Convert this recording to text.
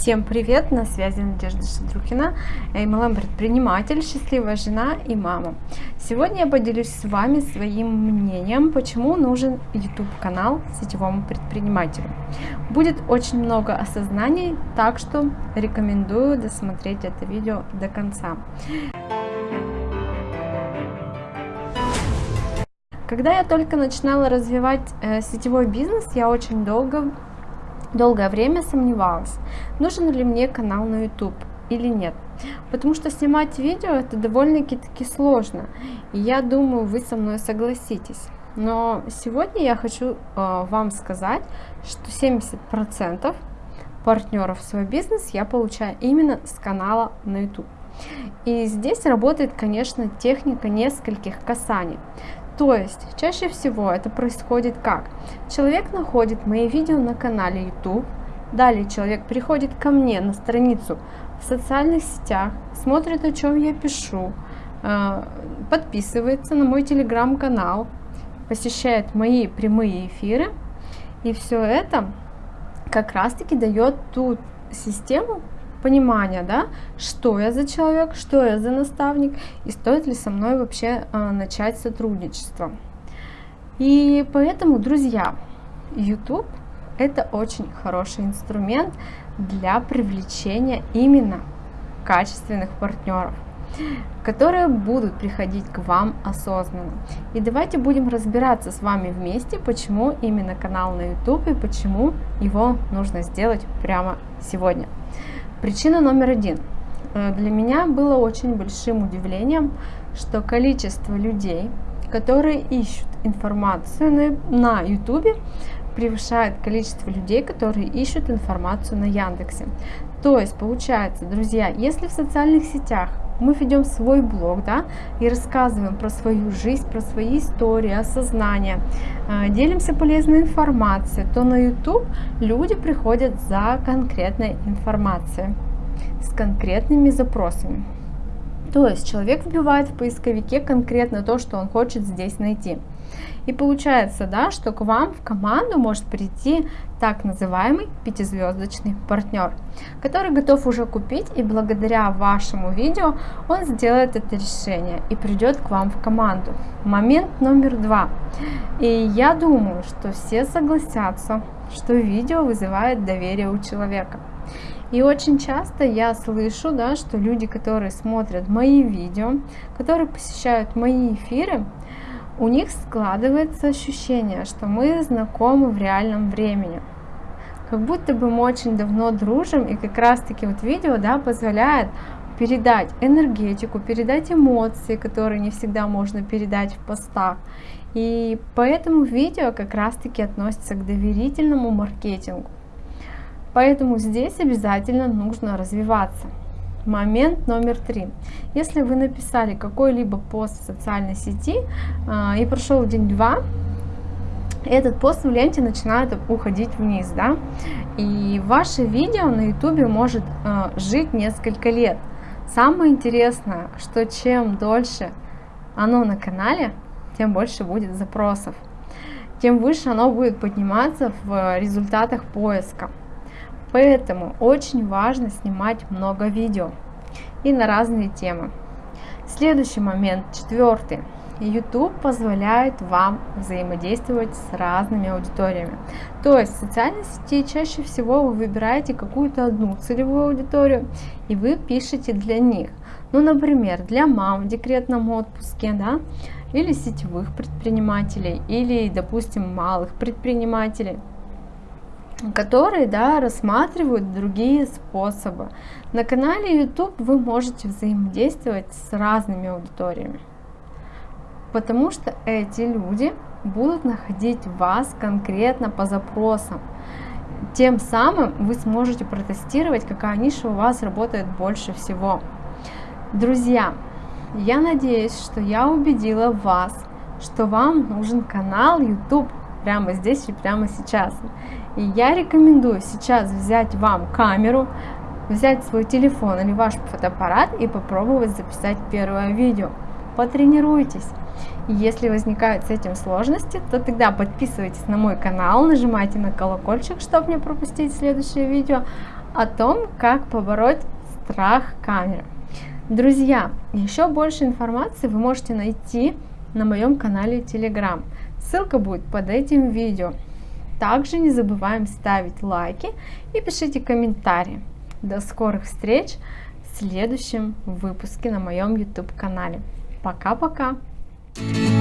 Всем привет! На связи Надежда Шадрухина, MLM-предприниматель, счастливая жена и мама. Сегодня я поделюсь с вами своим мнением, почему нужен YouTube-канал сетевому предпринимателю. Будет очень много осознаний, так что рекомендую досмотреть это видео до конца. Когда я только начинала развивать э, сетевой бизнес, я очень долго Долгое время сомневалась, нужен ли мне канал на YouTube или нет. Потому что снимать видео это довольно-таки сложно. И я думаю, вы со мной согласитесь. Но сегодня я хочу э, вам сказать, что 70% партнеров в свой бизнес я получаю именно с канала на YouTube. И здесь работает, конечно, техника нескольких касаний. То есть, чаще всего это происходит как? Человек находит мои видео на канале YouTube, далее человек приходит ко мне на страницу в социальных сетях, смотрит, о чем я пишу, э, подписывается на мой телеграм-канал, посещает мои прямые эфиры, и все это как раз-таки дает ту систему, понимания, да, что я за человек, что я за наставник и стоит ли со мной вообще э, начать сотрудничество. И поэтому, друзья, YouTube это очень хороший инструмент для привлечения именно качественных партнеров которые будут приходить к вам осознанно. И давайте будем разбираться с вами вместе, почему именно канал на YouTube и почему его нужно сделать прямо сегодня. Причина номер один. Э, для меня было очень большим удивлением, что количество людей, которые ищут информацию на YouTube, превышает количество людей, которые ищут информацию на Яндексе. То есть, получается, друзья, если в социальных сетях мы ведем свой блог, да, и рассказываем про свою жизнь, про свои истории, осознания, э, делимся полезной информацией, то на YouTube люди приходят за конкретной информацией, с конкретными запросами. То есть человек вбивает в поисковике конкретно то, что он хочет здесь найти. И получается, да, что к вам в команду может прийти так называемый пятизвездочный партнер, который готов уже купить и благодаря вашему видео он сделает это решение и придет к вам в команду. Момент номер два. И я думаю, что все согласятся, что видео вызывает доверие у человека. И очень часто я слышу, да, что люди, которые смотрят мои видео, которые посещают мои эфиры, у них складывается ощущение, что мы знакомы в реальном времени. Как будто бы мы очень давно дружим, и как раз таки вот видео да, позволяет передать энергетику, передать эмоции, которые не всегда можно передать в постах. И поэтому видео как раз таки относится к доверительному маркетингу. Поэтому здесь обязательно нужно развиваться. Момент номер три. Если вы написали какой-либо пост в социальной сети э, и прошел день-два, этот пост в ленте начинает уходить вниз, да, и ваше видео на ютубе может э, жить несколько лет. Самое интересное, что чем дольше оно на канале, тем больше будет запросов, тем выше оно будет подниматься в результатах поиска. Поэтому очень важно снимать много видео и на разные темы. Следующий момент, четвертый. YouTube позволяет вам взаимодействовать с разными аудиториями. То есть в социальной сети чаще всего вы выбираете какую-то одну целевую аудиторию и вы пишете для них. Ну, например, для мам в декретном отпуске, да, или сетевых предпринимателей, или, допустим, малых предпринимателей которые да, рассматривают другие способы. На канале YouTube вы можете взаимодействовать с разными аудиториями, потому что эти люди будут находить вас конкретно по запросам. Тем самым вы сможете протестировать, какая ниша у вас работает больше всего. Друзья, я надеюсь, что я убедила вас, что вам нужен канал YouTube прямо здесь и прямо сейчас. И я рекомендую сейчас взять вам камеру, взять свой телефон или ваш фотоаппарат и попробовать записать первое видео. Потренируйтесь. Если возникают с этим сложности, то тогда подписывайтесь на мой канал, нажимайте на колокольчик, чтобы не пропустить следующее видео. о том, как побороть страх камеры. Друзья, еще больше информации вы можете найти на моем канале Telegram. Ссылка будет под этим видео. Также не забываем ставить лайки и пишите комментарии. До скорых встреч в следующем выпуске на моем YouTube канале. Пока-пока! thank you